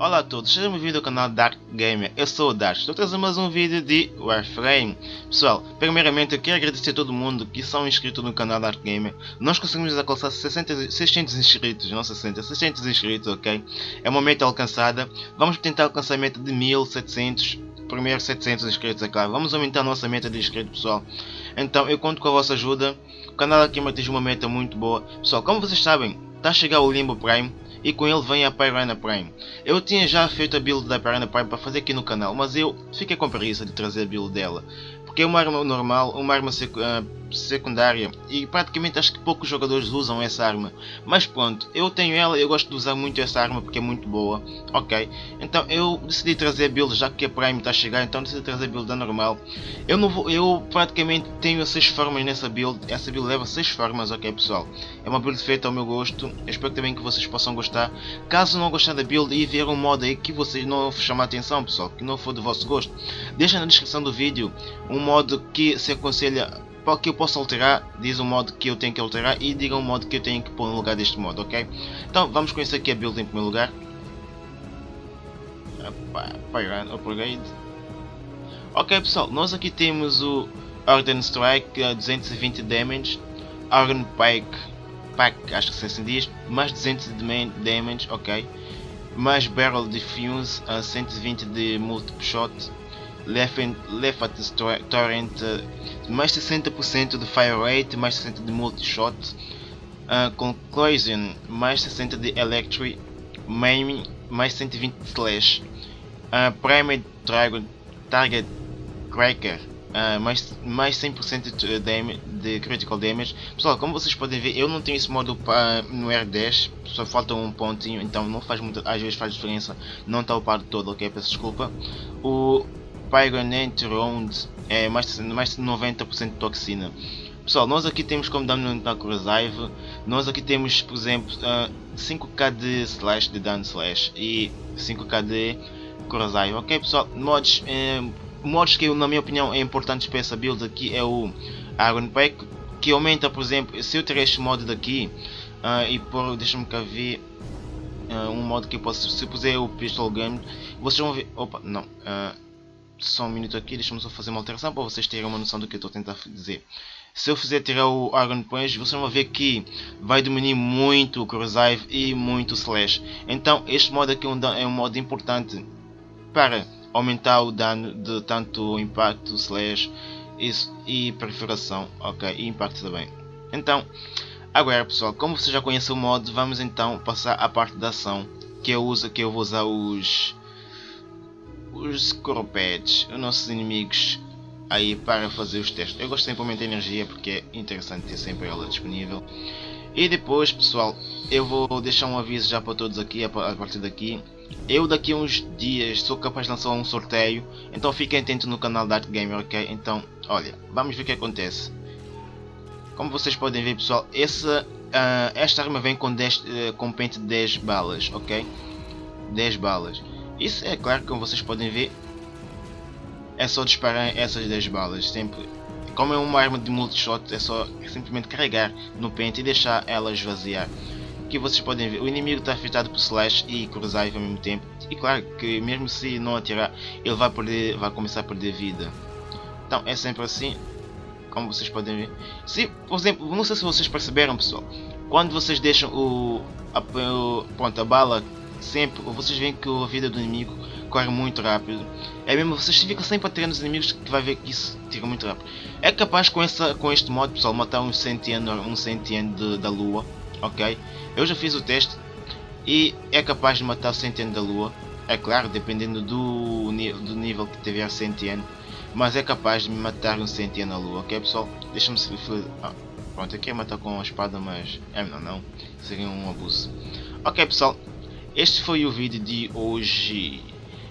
Olá a todos, sejam bem-vindos ao canal Dark Gamer, eu sou o Dark, estou trazendo mais um vídeo de Warframe. Pessoal, primeiramente eu quero agradecer a todo mundo que são inscritos no canal Dark Gamer. Nós conseguimos alcançar 60, 600 inscritos, não 60, 600 inscritos, ok? É uma meta alcançada, vamos tentar o alcançamento de 1700, primeiro 700 inscritos, é claro. Vamos aumentar a nossa meta de inscritos, pessoal. Então eu conto com a vossa ajuda, o canal aqui atinge uma meta muito boa. Pessoal, como vocês sabem, está a chegar o Limbo Prime e com ele vem a Piranha Prime. Eu tinha já feito a build da Piranha Prime para fazer aqui no canal, mas eu fiquei com preguiça de trazer a build dela. Porque é uma arma normal, uma arma uh, secundária e praticamente acho que poucos jogadores usam essa arma. Mas pronto, eu tenho ela eu gosto de usar muito essa arma porque é muito boa. Ok, então eu decidi trazer a build já que a Prime está a chegar, então decidi trazer a build da normal. Eu, não vou, eu praticamente tenho 6 formas nessa build, essa build leva 6 formas, ok pessoal. É uma build feita ao meu gosto, eu espero também que vocês possam gostar. Caso não gostar da build e ver um modo aí que vocês não chamar atenção pessoal, que não for do vosso gosto, deixa na descrição do vídeo um modo que se aconselha para que eu possa alterar, diz o modo que eu tenho que alterar e diga o modo que eu tenho que pôr no lugar deste modo, ok? Então vamos conhecer aqui a build em primeiro lugar. Pyran Upgrade. Ok pessoal, nós aqui temos o Orden Strike a 220 damage, Orden Pack, Pack acho que se assim diz, mais 200 de damage, ok? Mais Barrel Diffuse a 120 de Multiple Shot, Left Torrent mais 60% de Fire Rate, mais 60% de Multi-Shot, uh, Conclusion mais 60% de Electric, Maiming mais 120 de Slash, uh, Primate Dragon Target Cracker Uh, mais, mais 100% de, damage, de critical damage. Pessoal, como vocês podem ver, eu não tenho esse modo no R10, só falta um pontinho, então não faz muito, às vezes faz diferença, não está upado todo, ok? Peço desculpa. O Pyronate Round é mais, mais de 90% de toxina. Pessoal, nós aqui temos como dano na Corrosive, nós aqui temos, por exemplo, uh, ah, 5k de slash de dano slash e 5k de Corrosive. Ok pessoal, mods, eh, mods que na minha opinião é importante para essa build aqui é o Iron Pack, que aumenta, por exemplo, se eu tiver este modo daqui uh, e por, deixa-me cá ver uh, um modo que eu posso, se eu puser o Pistol Gun, vocês vão ver, opa, não, uh, só um minuto aqui, deixa-me só fazer uma alteração para vocês terem uma noção do que eu estou a tentar dizer. Se eu fizer tirar o Iron Punch, vocês vão ver que vai diminuir muito o Corrosive e muito o Slash. Então este modo aqui é um, é modo importante para aumentar o dano de tanto impacto, slash isso, e perfuração, ok, e impacto também. Então, agora pessoal, como você já conhece o modo, vamos então passar à parte da ação que eu uso, que eu vou usar os os Scorpeds, os nossos inimigos aí para fazer os testes. Eu gosto sempre de aumentar energia porque é interessante ter sempre ela disponível. E depois pessoal, eu vou deixar um aviso já para todos aqui, a partir daqui. Eu daqui a uns dias sou capaz de lançar um sorteio, então fiquem atentos no canal da Gamer, ok? Então, olha, vamos ver o que acontece. Como vocês podem ver pessoal, essa, uh, esta arma vem com, 10, uh, com pente de 10 balas, ok? 10 balas. Isso é claro, como vocês podem ver, é só disparar essas 10 balas, sempre. Como é uma arma de multi-shot, é só simplesmente carregar no pente e deixar ela esvaziar. Aqui vocês podem ver, o inimigo está afetado por slash e cruzar ao mesmo tempo. E claro que mesmo se não atirar, ele vai, perder, vai começar a perder vida. Então é sempre assim, como vocês podem ver. Se, por exemplo, não sei se vocês perceberam pessoal, quando vocês deixam o, a, o, pronto, a bala sempre, vocês veem que a vida do inimigo corre muito rápido. É mesmo, vocês ficam sempre a nos inimigos que vai ver que isso tira muito rápido. É capaz com, essa, com este modo, pessoal, matar um Sentien, um Sentien de, da Lua, ok? Eu já fiz o teste e é capaz de matar o Sentien da Lua. É claro, dependendo do, do nível que tiver Sentien. Mas é capaz de matar um Sentien na Lua, ok pessoal? Deixa-me se... Ah, pronto, eu queria matar com a espada, mas... É, não, não. Seria um abuso. Ok pessoal, este foi o vídeo de hoje.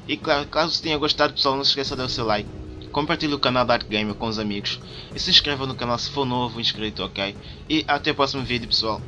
E claro, caso tenha gostado pessoal, não se esqueça de dar o seu like. Compartilhe o canal da Gamer com os amigos. E se inscreva no canal se for novo inscrito, ok? E até o próximo vídeo pessoal.